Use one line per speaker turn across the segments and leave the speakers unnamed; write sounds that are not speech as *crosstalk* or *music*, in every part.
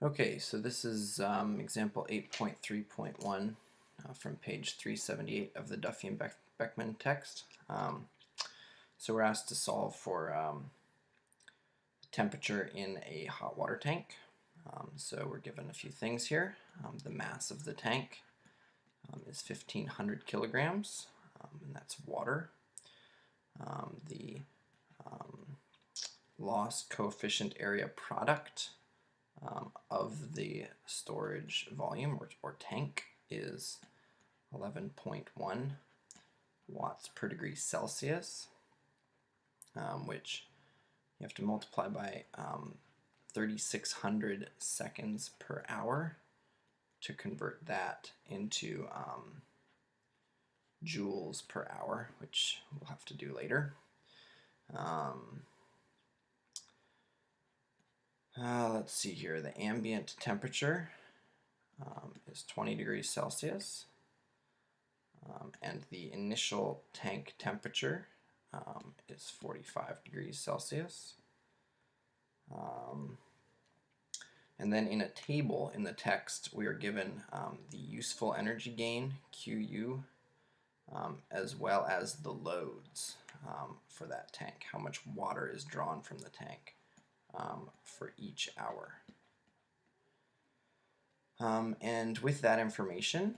Okay, so this is um, example 8.3.1 uh, from page 378 of the Duffie and Beck Beckman text. Um, so we're asked to solve for um, temperature in a hot water tank. Um, so we're given a few things here. Um, the mass of the tank um, is 1500 kilograms, and that's water. the loss coefficient area product um, of the storage volume or, or tank is 11.1 watts per degree Celsius, um, which you have to multiply by um, 3600 seconds per hour to convert that into um, joules per hour, which we'll have to do later. Um, uh, let's see here, the ambient temperature um, is 20 degrees Celsius. Um, and the initial tank temperature um, is 45 degrees Celsius. Um, and then in a table in the text we are given um, the useful energy gain, QU, um, as well as the loads for that tank, how much water is drawn from the tank um, for each hour. Um, and with that information,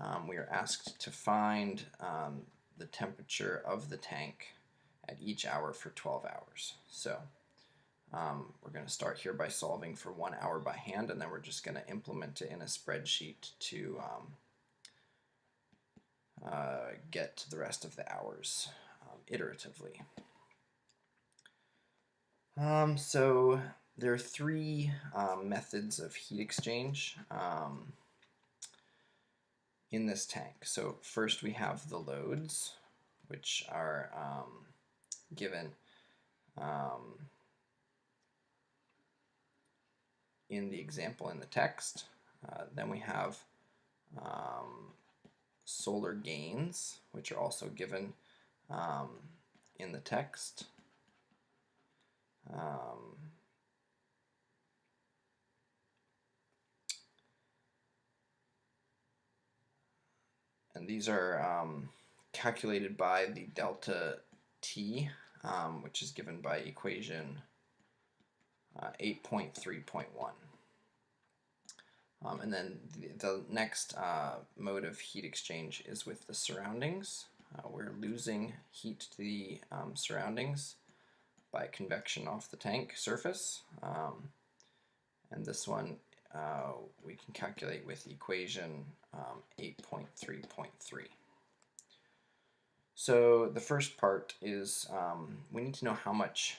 um, we are asked to find um, the temperature of the tank at each hour for 12 hours. So um, we're going to start here by solving for one hour by hand, and then we're just going to implement it in a spreadsheet to um, uh, get to the rest of the hours iteratively. Um, so there are three um, methods of heat exchange um, in this tank. So first we have the loads, which are um, given um, in the example in the text. Uh, then we have um, solar gains, which are also given in the text. Um, and these are um, calculated by the delta t, um, which is given by equation uh, 8.3.1. Um, and then the, the next uh, mode of heat exchange is with the surroundings. Uh, we're losing heat to the um, surroundings by convection off the tank surface. Um, and this one uh, we can calculate with equation um, 8.3.3. So the first part is um, we need to know how much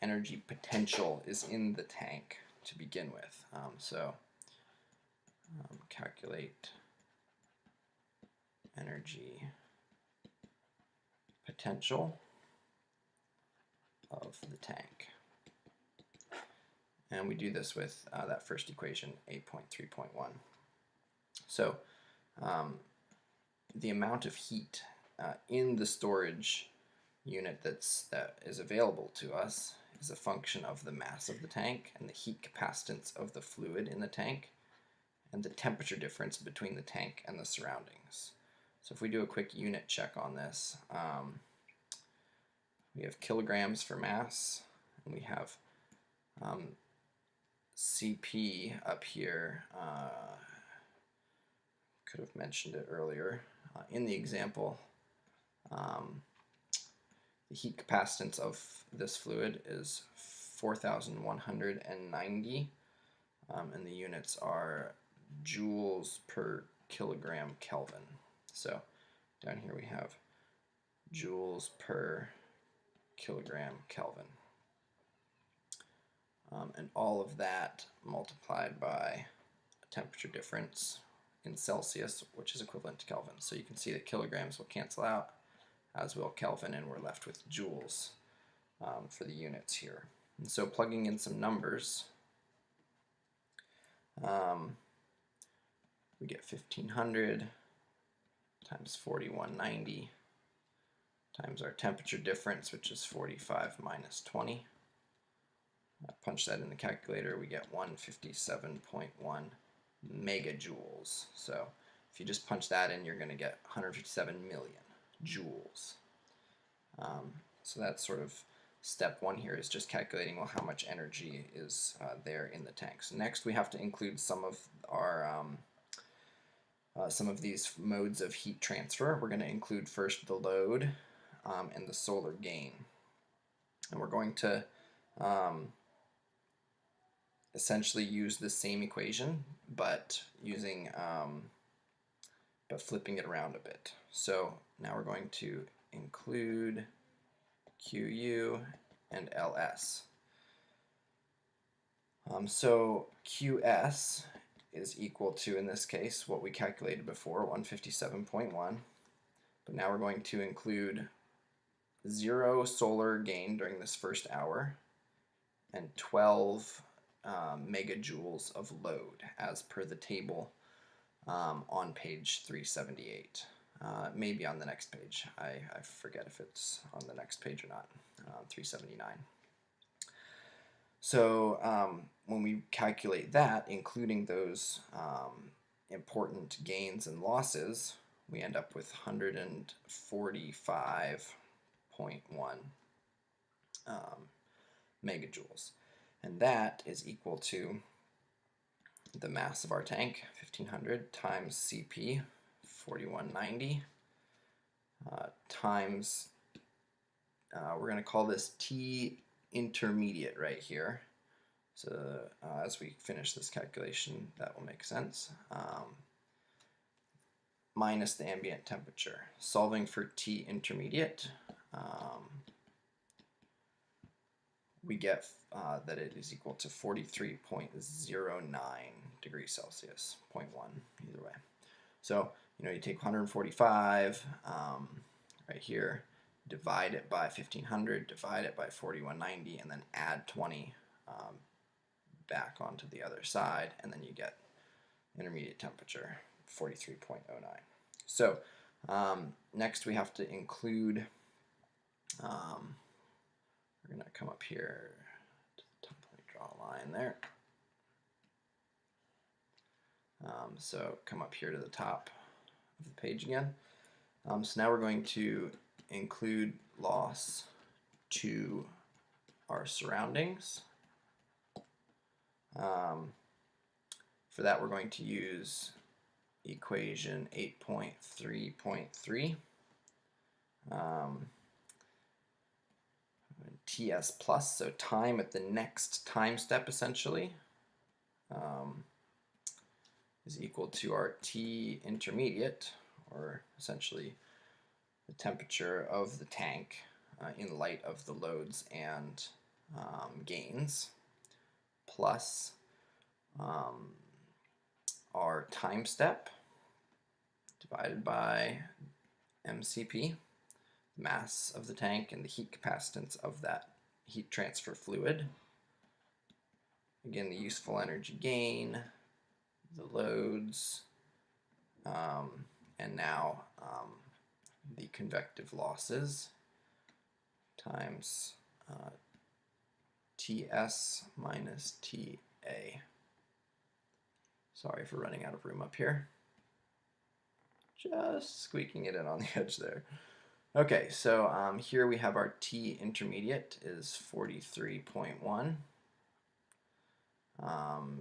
energy potential is in the tank to begin with. Um, so um, calculate energy potential of the tank. And we do this with uh, that first equation, 8.3.1. So um, the amount of heat uh, in the storage unit that's, that is available to us is a function of the mass of the tank and the heat capacitance of the fluid in the tank and the temperature difference between the tank and the surroundings. So if we do a quick unit check on this, um, we have kilograms for mass, and we have um, CP up here. Uh, could have mentioned it earlier. Uh, in the example, um, the heat capacitance of this fluid is 4,190, um, and the units are joules per kilogram Kelvin. So down here we have joules per kilogram Kelvin. Um, and all of that multiplied by a temperature difference in Celsius, which is equivalent to Kelvin. So you can see that kilograms will cancel out, as will Kelvin, and we're left with joules um, for the units here. And so plugging in some numbers, um, we get 1500 times 4190 times our temperature difference, which is 45 minus 20. I punch that in the calculator, we get 157.1 megajoules. So if you just punch that in, you're going to get 157 million joules. Um, so that's sort of step one here is just calculating well how much energy is uh, there in the tank. So next we have to include some of our um, uh, some of these modes of heat transfer. We're going to include first the load um, and the solar gain. And we're going to um, essentially use the same equation but using um, but flipping it around a bit. So now we're going to include QU and LS. Um, so QS is equal to, in this case, what we calculated before, 157.1. But now we're going to include zero solar gain during this first hour and 12 um, megajoules of load as per the table um, on page 378. Uh, maybe on the next page. I, I forget if it's on the next page or not. Uh, 379. So um, when we calculate that, including those um, important gains and losses, we end up with 145.1 um, megajoules. And that is equal to the mass of our tank, 1500 times CP, 4190, uh, times, uh, we're going to call this T intermediate right here. So uh, as we finish this calculation, that will make sense. Um, minus the ambient temperature. Solving for T intermediate, um, we get uh, that it is equal to 43.09 degrees Celsius, 0.1 either way. So, you know, you take 145 um, right here, divide it by 1500, divide it by 4190, and then add 20 um, back onto the other side, and then you get intermediate temperature, 43.09. So, um, next we have to include um, we're going to come up here to the top, let me draw a line there. Um, so come up here to the top of the page again. Um, so now we're going to include loss to our surroundings. Um, for that we're going to use equation 8.3.3. TS plus, so time at the next time step essentially um, is equal to our T intermediate, or essentially the temperature of the tank uh, in light of the loads and um, gains, plus um, our time step divided by MCP mass of the tank and the heat capacitance of that heat transfer fluid. Again, the useful energy gain, the loads, um, and now um, the convective losses times uh, TS minus TA. Sorry for running out of room up here. Just squeaking it in on the *laughs* edge there. Okay, so um, here we have our T intermediate is 43.1. Um,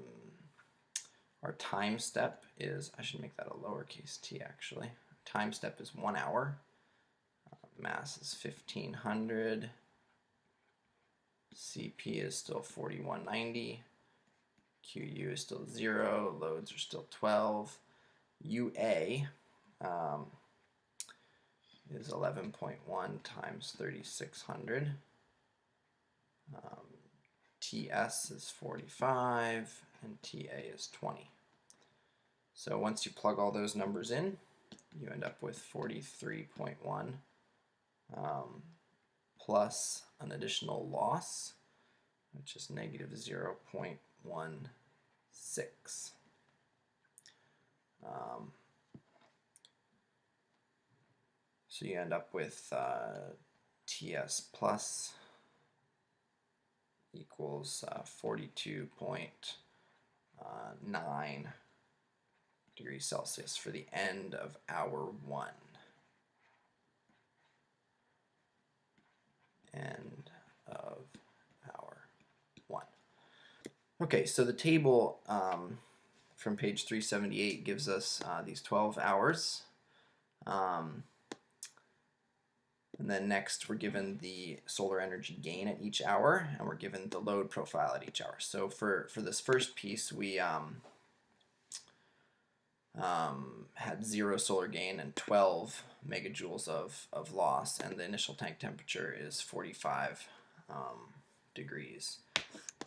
our time step is, I should make that a lowercase t actually. Time step is one hour. Uh, mass is 1500. CP is still 4190. QU is still 0. Loads are still 12. UA, um, is 11.1 times 3600. Um, TS is 45 and TA is 20. So once you plug all those numbers in, you end up with 43.1 um, plus an additional loss, which is negative 0.16. Um, So you end up with uh, TS plus equals uh, 42.9 degrees Celsius for the end of hour one. End of hour one. Okay, so the table um, from page 378 gives us uh, these 12 hours. Um, and then next we're given the solar energy gain at each hour and we're given the load profile at each hour. So for, for this first piece we um, um, had zero solar gain and 12 megajoules of, of loss and the initial tank temperature is 45 um, degrees.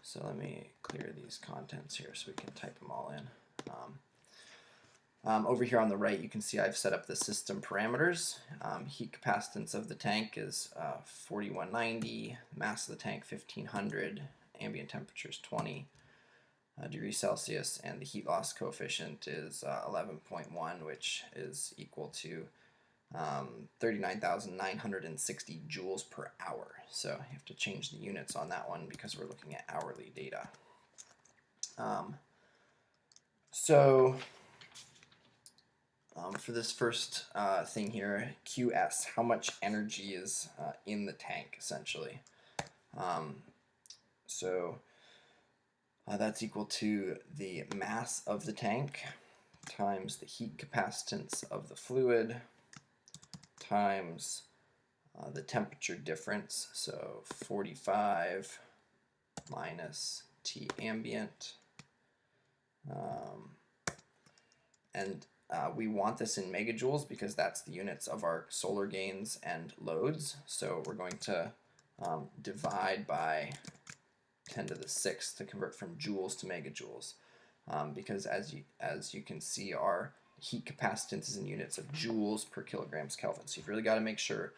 So let me clear these contents here so we can type them all in. Um, um, over here on the right, you can see I've set up the system parameters. Um, heat capacitance of the tank is uh, 4190, mass of the tank 1500, ambient temperature is 20 uh, degrees Celsius, and the heat loss coefficient is uh, 11.1, which is equal to um, 39,960 joules per hour. So you have to change the units on that one because we're looking at hourly data. Um, so um, for this first uh, thing here, QS, how much energy is uh, in the tank, essentially. Um, so uh, that's equal to the mass of the tank times the heat capacitance of the fluid times uh, the temperature difference, so 45 minus T ambient. Um, and uh, we want this in megajoules because that's the units of our solar gains and loads. So we're going to um, divide by 10 to the 6th to convert from joules to megajoules. Um, because as you, as you can see, our heat capacitance is in units of joules per kilograms Kelvin. So you've really got to make sure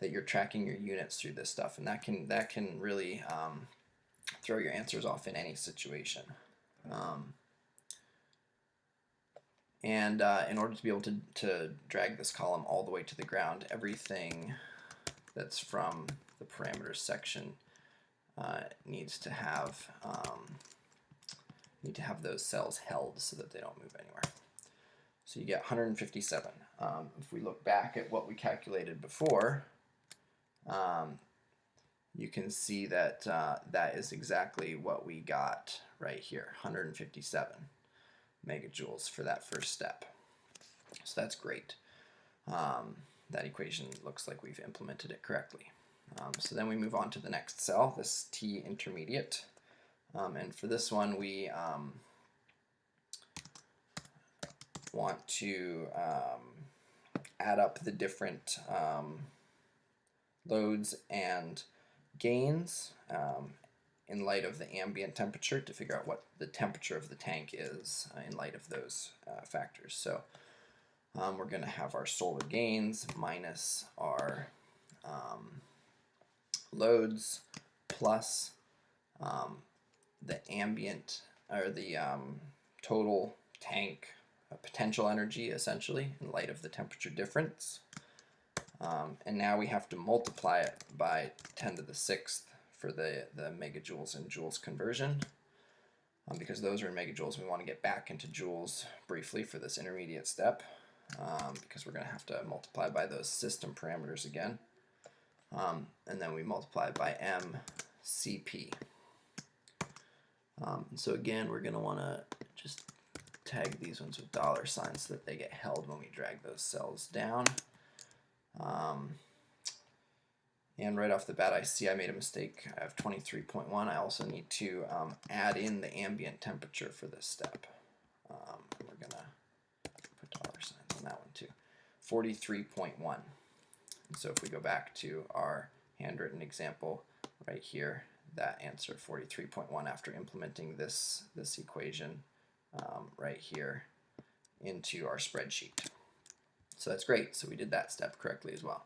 that you're tracking your units through this stuff, and that can that can really um, throw your answers off in any situation. Um, and uh, in order to be able to, to drag this column all the way to the ground, everything that's from the parameters section uh, needs to have um, need to have those cells held so that they don't move anywhere. So you get 157. Um, if we look back at what we calculated before, um, you can see that uh, that is exactly what we got right here, 157 megajoules for that first step. So that's great. Um, that equation looks like we've implemented it correctly. Um, so then we move on to the next cell, this T intermediate. Um, and for this one, we um, want to um, add up the different um, loads and gains um, in light of the ambient temperature to figure out what the temperature of the tank is uh, in light of those uh, factors. So um, we're going to have our solar gains minus our um, loads plus um, the ambient or the um, total tank uh, potential energy essentially in light of the temperature difference. Um, and now we have to multiply it by 10 to the sixth for the, the megajoules and joules conversion. Um, because those are in megajoules, we want to get back into joules briefly for this intermediate step um, because we're going to have to multiply by those system parameters again. Um, and then we multiply by MCP. Um, so again, we're going to want to just tag these ones with dollar signs so that they get held when we drag those cells down. Um, and right off the bat, I see I made a mistake. I have 23.1. I also need to um, add in the ambient temperature for this step. Um, we're going to put dollar signs on that one too. 43.1. And So if we go back to our handwritten example right here, that answer 43.1 after implementing this, this equation um, right here into our spreadsheet. So that's great. So we did that step correctly as well.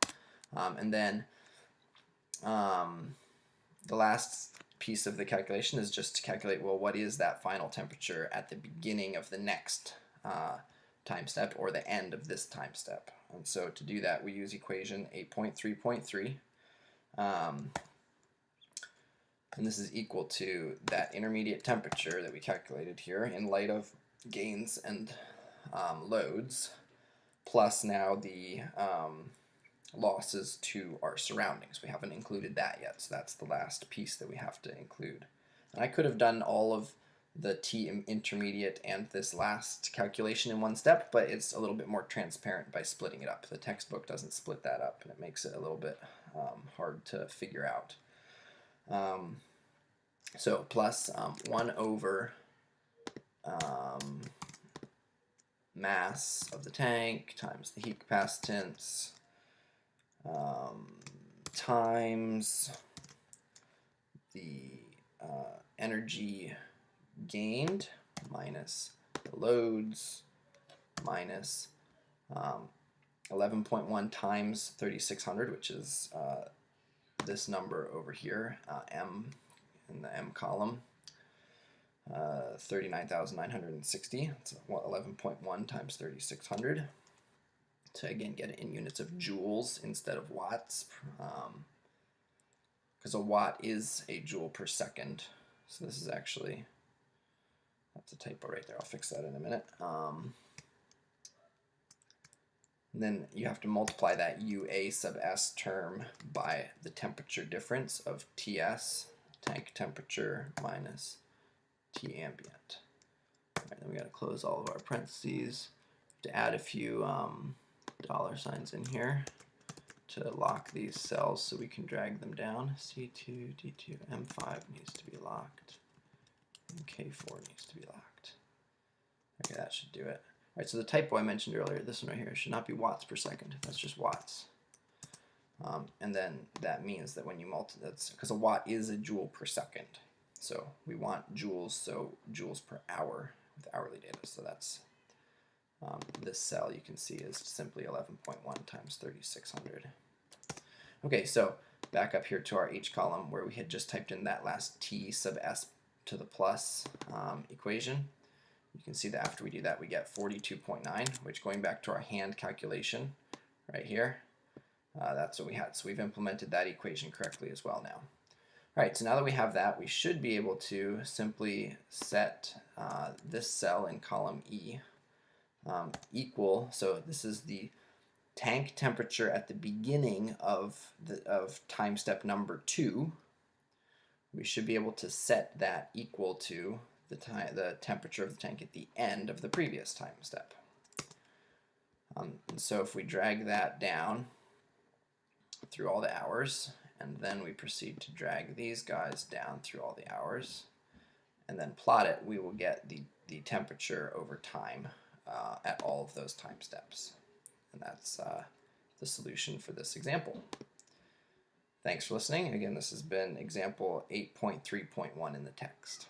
Um, and then um, the last piece of the calculation is just to calculate, well, what is that final temperature at the beginning of the next uh, time step or the end of this time step. And so to do that, we use equation 8.3.3. Um, And this is equal to that intermediate temperature that we calculated here in light of gains and um, loads, plus now the um, losses to our surroundings. We haven't included that yet, so that's the last piece that we have to include. And I could have done all of the T intermediate and this last calculation in one step, but it's a little bit more transparent by splitting it up. The textbook doesn't split that up, and it makes it a little bit um, hard to figure out. Um, so plus um, 1 over um, mass of the tank times the heat capacitance um, times the uh, energy gained minus the loads minus 11.1 um, times 3600 which is uh, this number over here uh, m in the m column. Uh, 39,960 it's 11.1 times 3600 to again get it in units of joules instead of watts because um, a watt is a joule per second so this is actually that's a typo right there. I'll fix that in a minute. Um, then you have to multiply that UA sub S term by the temperature difference of TS, tank temperature, minus T ambient. Right, then we got to close all of our parentheses. To add a few um, dollar signs in here to lock these cells so we can drag them down. C2, D2, M5 needs to be locked. K4 needs to be locked. Okay, that should do it. All right, so the typo I mentioned earlier, this one right here, should not be watts per second. That's just watts. Um, and then that means that when you multiply, that's because a watt is a joule per second. So we want joules, so joules per hour with hourly data. So that's um, this cell you can see is simply 11.1 times 3600. Okay, so back up here to our H column where we had just typed in that last T sub S to the plus um, equation. You can see that after we do that we get 42.9 which going back to our hand calculation right here uh, that's what we had. So we've implemented that equation correctly as well now. Alright, so now that we have that, we should be able to simply set uh, this cell in column E um, equal, so this is the tank temperature at the beginning of, the, of time step number 2, we should be able to set that equal to the, time, the temperature of the tank at the end of the previous time step. Um, so if we drag that down through all the hours, and then we proceed to drag these guys down through all the hours, and then plot it, we will get the, the temperature over time uh, at all of those time steps. And that's uh, the solution for this example. Thanks for listening. Again, this has been example 8.3.1 in the text.